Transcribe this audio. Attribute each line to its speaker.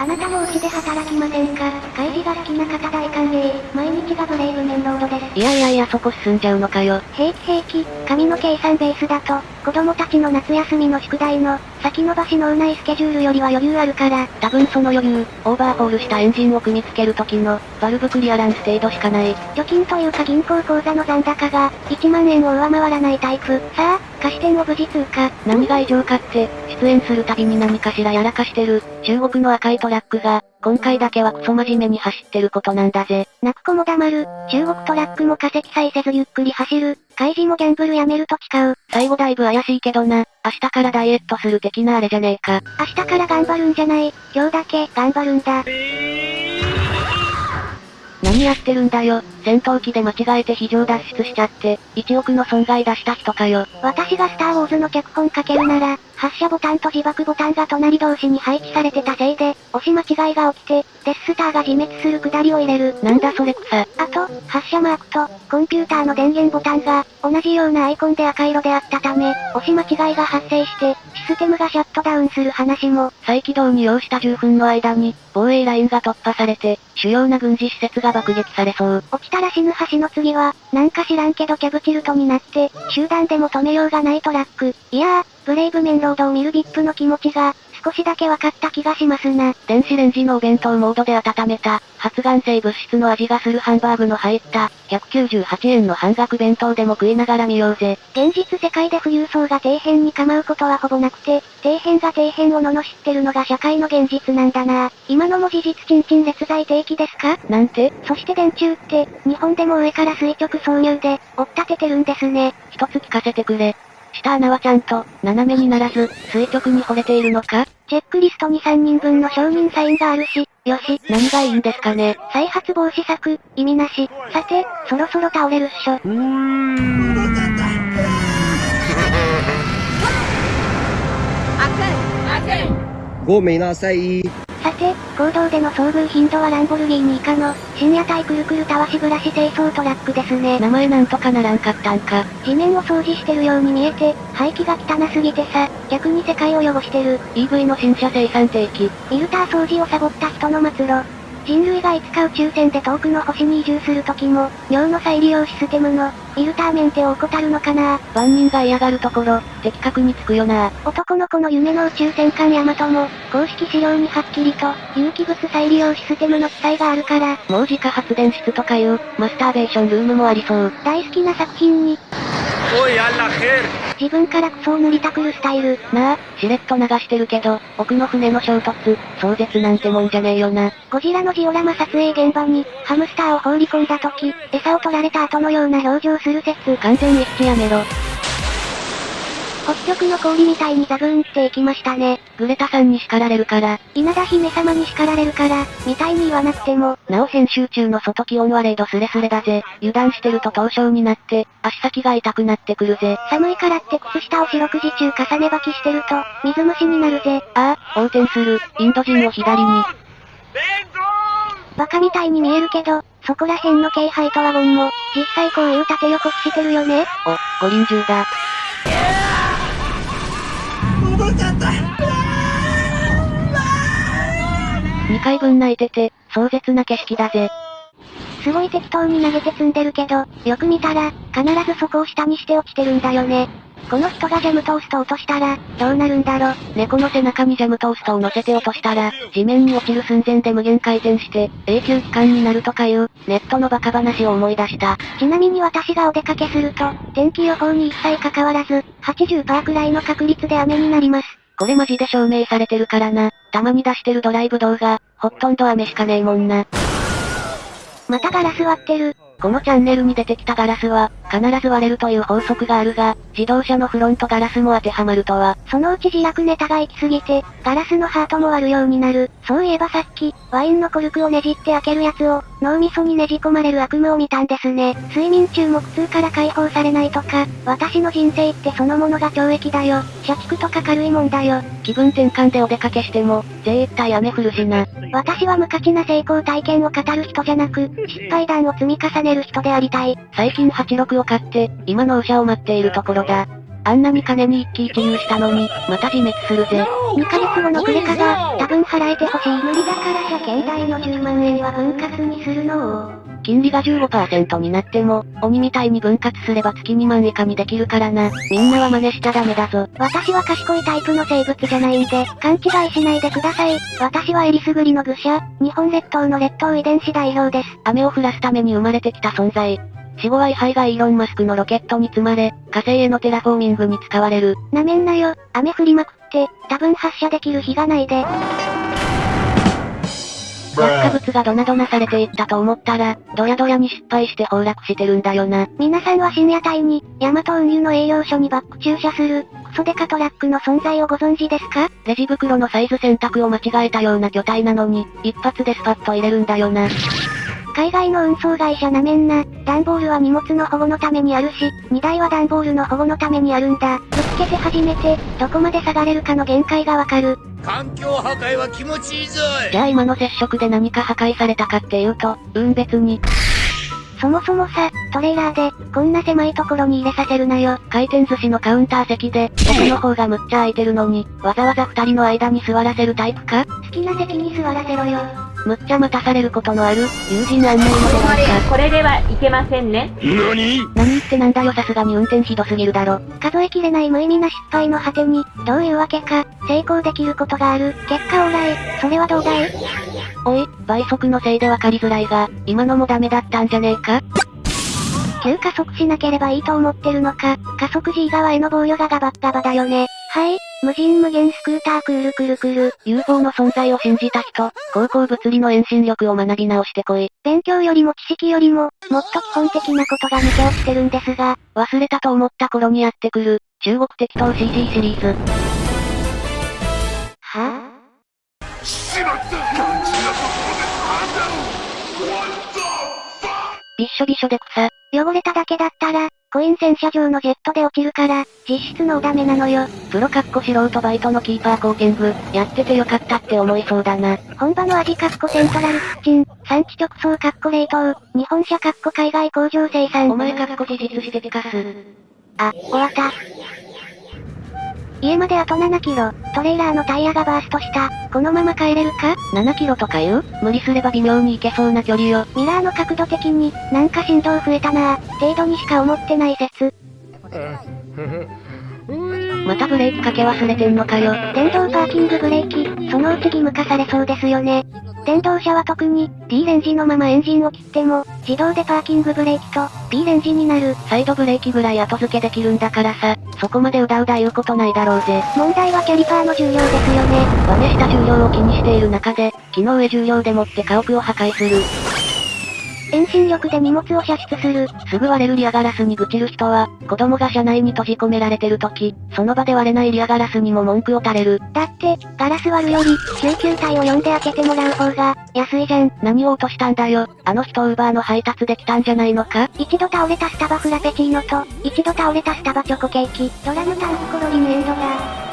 Speaker 1: あなたもうちで働きませんか？開示が好きな方大歓迎。毎日がブレイブメンロードです。
Speaker 2: いやいやいやそこ進んじゃうのかよ。
Speaker 1: 平気平気、紙の計算ベースだと、子供たちの夏休みの宿題の、先延ばし脳内スケジュールよりは余裕あるから。
Speaker 2: 多分その余裕、オーバーホールしたエンジンを組み付ける時の、バルブクリアランス程度しかない。
Speaker 1: 貯金というか銀行口座の残高が、1万円を上回らないタイプ。さあ、貸し店を無事通過。
Speaker 2: 何が異常かって、出演するたびに何かしらやらかしてる、中国の赤いトラックが、今回だけはクソ真面目に走ってることなんだぜ。
Speaker 1: 泣く子も黙る。中国トラックも化石さえせずゆっくり走る。開示もギャンブルやめると誓う。
Speaker 2: 最後だいぶ怪しいけどな。明日からダイエットする的なあれじゃねえか。
Speaker 1: 明日から頑張るんじゃない。今日だけ頑張るんだ。
Speaker 2: 何やってるんだよ。戦闘機で間違えて非常脱出しちゃって、1億の損害出した人かよ。
Speaker 1: 私がスターウォーズの脚本書けるなら、発射ボタンと自爆ボタンが隣同士に配置されてたせいで、押し間違いが起きて、デススターが自滅するくだりを入れる。
Speaker 2: なんだそれ草。
Speaker 1: あと、発射マークと、コンピューターの電源ボタンが、同じようなアイコンで赤色であったため、押し間違いが発生して、システムがシャットダウンする話も。
Speaker 2: 再起動に要した10分の間に、防衛ラインが突破されて、主要な軍事施設が爆撃されそう。
Speaker 1: 落ちたら死ぬ橋の次は、なんか知らんけどキャブチルトになって、集団でも止めようがないトラック。いやー、ブレイブメンロードを見る VIP の気持ちが、少しだけ分かった気がしますな。
Speaker 2: 電子レンジのお弁当モードで温めた、発がん性物質の味がするハンバーグの入った、198円の半額弁当でも食いながら見ようぜ。
Speaker 1: 現実世界で富裕層が底辺に構うことはほぼなくて、底辺が底辺を罵ってるのが社会の現実なんだな。今のも事実ちんちん列在定期ですか？
Speaker 2: なんて？
Speaker 1: そして電柱って、日本でも上から垂直挿入で、追っ立ててるんですね。
Speaker 2: 一つ聞かせてくれ。下穴はちゃんと、斜めにならず、垂直に掘れているのか？
Speaker 1: チェックリストに3人分の承認サインがあるし、よし。
Speaker 2: 何がいいんですかね？
Speaker 1: 再発防止策、意味なし。さて、そろそろ倒れるっしょ。うーん。
Speaker 3: ごめんなさい。
Speaker 1: さて、行動での遭遇頻度はランボルギーニ以下の、深夜帯くるくるたわしブラシ清掃トラックですね。
Speaker 2: 名前なんとかならんかったんか。
Speaker 1: 地面を掃除してるように見えて、排気が汚すぎてさ、逆に世界を汚してる。
Speaker 2: EV の新車生産定期。
Speaker 1: フィルター掃除をサボった人の末路。人類がいつか宇宙船で遠くの星に移住する時も、尿の再利用システムの、フィルターメンテを怠るのかな。
Speaker 2: 万人が嫌がるところ、的確につくよな。
Speaker 1: 男の子の夢の宇宙戦艦ヤマトも、公式資料にはっきりと、有機物再利用システムの記載があるから、
Speaker 2: もう自家発電室とかいう、マスターベーションルームもありそう。
Speaker 1: 大好きな作品に、自分からクソを塗りたくるスタイル。
Speaker 2: なあ、しれっと流してるけど、奥の船の衝突、壮絶なんてもんじゃねえよな。
Speaker 1: ゴジラのジオラマ撮影現場に、ハムスターを放り込んだ時、餌を取られた後のような表情する説。
Speaker 2: 完全一致やめろ。
Speaker 1: 北極の氷みたいにザブーンっていきましたね。
Speaker 2: グレタさんに叱られるから。
Speaker 1: 稲田姫様に叱られるから、みたいに言わなくても。
Speaker 2: なお編集中の外気温は0度スレスレだぜ。油断してると凍傷になって、足先が痛くなってくるぜ。
Speaker 1: 寒いからって靴下を四六時中重ね履きしてると、水虫になるぜ。
Speaker 2: ああ、横転する、インド人を左に。
Speaker 1: バカみたいに見えるけど、そこら辺の軽配とワゴンも、実際こういう縦横してるよね
Speaker 2: お、五輪中だ。2回分泣いてて、壮絶な景色だぜ。
Speaker 1: すごい適当に投げて積んでるけど、よく見たら、必ずそこを下にして落ちてるんだよね。この人がジャムトースト落としたら、どうなるんだろ。
Speaker 2: 猫の背中にジャムトーストを乗せて落としたら、地面に落ちる寸前で無限回転して、永久期間になるとかいう、ネットのバカ話を思い出した。
Speaker 1: ちなみに私がお出かけすると、天気予報に一切関わらず、80%くらいの確率で雨になります。
Speaker 2: これマジで証明されてるからな。たまに出してるドライブ動画、ほとんど雨しかねえもんな。
Speaker 1: またガラス割ってる。
Speaker 2: このチャンネルに出てきたガラスは、必ず割れるという法則があるが、自動車のフロントガラスも当てはまるとは。
Speaker 1: そのうち自落ネタが行き過ぎて、ガラスのハートも割るようになる。そういえばさっき、ワインのコルクをねじって開けるやつを、脳みそにねじ込まれる悪夢を見たんですね。睡眠中も苦痛から解放されないとか、私の人生ってそのものが懲役だよ。社畜とか軽いもんだよ。
Speaker 2: 気分転換でお出かけしても、絶対雨降るしな。
Speaker 1: 私は無価値な成功体験を語る人じゃなく、失敗談を積み重ねる人でありたい。
Speaker 2: 最近86を買って、今納車を待っているところだ。あんなに金に一喜一憂したのに、また自滅するぜ。
Speaker 1: 2ヶ月後のクレカが、多分払えてほしい。無理だからじゃ携帯の10万円は分割にするのを。
Speaker 2: 金利が15%になっても、鬼みたいに分割すれば月2万以下にできるからな。みんなは真似しちゃダメだぞ。
Speaker 1: 私は賢いタイプの生物じゃないんで、勘違いしないでください。私はエリスグリの愚者、日本列島の列島遺伝子代表です。
Speaker 2: 雨を降らすために生まれてきた存在。死後は位牌がイーロンマスクのロケットに積まれ、火星へのテラフォーミングに使われる。
Speaker 1: なめんなよ、雨降りまくって、多分発射できる日がないで。
Speaker 2: 落下物がドナドナされていったと思ったら、ドヤドヤに失敗して崩落してるんだよな。
Speaker 1: 皆さんは深夜帯に、ヤマト運輸の営業所にバック駐車する、クソデカトラックの存在をご存知ですか
Speaker 2: レジ袋のサイズ選択を間違えたような巨体なのに、一発でスパッと入れるんだよな。
Speaker 1: 海外の運送会社なめんな。段ボールは荷物の保護のためにあるし、荷台は段ボールの保護のためにあるんだ。ぶつけて初めて、どこまで下がれるかの限界がわかる。
Speaker 3: 環境破壊は気持ちいいぞ
Speaker 2: いじゃあ今の接触で何か破壊されたかっていうと、うん別に。
Speaker 1: そもそもさ、トレーラーで、こんな狭いところに入れさせるなよ。
Speaker 2: 回転寿司のカウンター席で、奥の方がむっちゃ空いてるのに、わざわざ二人の間に座らせるタイプか？
Speaker 1: 好きな席に座らせろよ。
Speaker 2: むっちゃ待たされることのある、友人案内ので
Speaker 4: なんか。これではいけませんね。
Speaker 3: 何？
Speaker 2: 何ってなんだよさすがに運転ひどすぎるだろ。
Speaker 1: 数えきれない無意味な失敗の果てに、どういうわけか、成功できることがある。結果オーライ、それはどうだい？
Speaker 2: おい、倍速のせいでわかりづらいが、今のもダメだったんじゃねえか？
Speaker 1: 急加速しなければいいと思ってるのか、加速時以側への防御がガバッガバだよね。はい、無人無限スクータークールクルクル。
Speaker 2: UFO の存在を信じた人、高校物理の遠心力を学び直してこい。
Speaker 1: 勉強よりも知識よりも、もっと基本的なことが抜け落ちてるんですが、
Speaker 2: 忘れたと思った頃にやってくる、中国適当 CG シリーズ。
Speaker 1: は？
Speaker 3: しまった肝心なところで判断
Speaker 2: びっしょびしょで草。
Speaker 1: 汚れただけだったら、コイン洗車場のジェットで落ちるから、実質のおダメなのよ。
Speaker 2: プロかっこ素人バイトのキーパーコーティング、やっててよかったって思いそうだな。
Speaker 1: 本場の味かっこセントラルキッチン、産地直送かっこ冷凍、日本車かっこ海外工場生産。
Speaker 2: お前かっこ事実しててかす？
Speaker 1: あ、終わった。家まであと7キロ、トレーラーのタイヤがバーストした。このまま帰れるか
Speaker 2: ?7 キロとか言う無理すれば微妙に行けそうな距離よ。
Speaker 1: ミラーの角度的に、なんか振動増えたなぁ、程度にしか思ってない説。
Speaker 2: またブレーキかけ忘れてんのかよ。
Speaker 1: 電動パーキングブレーキ、そのうち義務化されそうですよね。電動車は特に、D レンジのままエンジンを切っても、自動でパーキングブレーキと、B レンジになる。
Speaker 2: サイドブレーキぐらい後付けできるんだからさ、そこまでうだうだ言うことないだろうぜ。
Speaker 1: 問題はキャリパーの重量ですよね。
Speaker 2: バネした重量を気にしている中で、木の上重量でもって家屋を破壊する。
Speaker 1: 遠心力で荷物を射出する。
Speaker 2: すぐ割れるリアガラスに愚痴る人は、子供が車内に閉じ込められてる時、その場で割れないリアガラスにも文句を垂れる。
Speaker 1: だって、ガラス割るより、救急隊を呼んで開けてもらう方が、安いじゃん。
Speaker 2: 何を落としたんだよ。あの人ウーバーの配達できたんじゃないのか？
Speaker 1: 一度倒れたスタバフラペチーノと、一度倒れたスタバチョコケーキ、ドラムタンクコロリンエンドだ。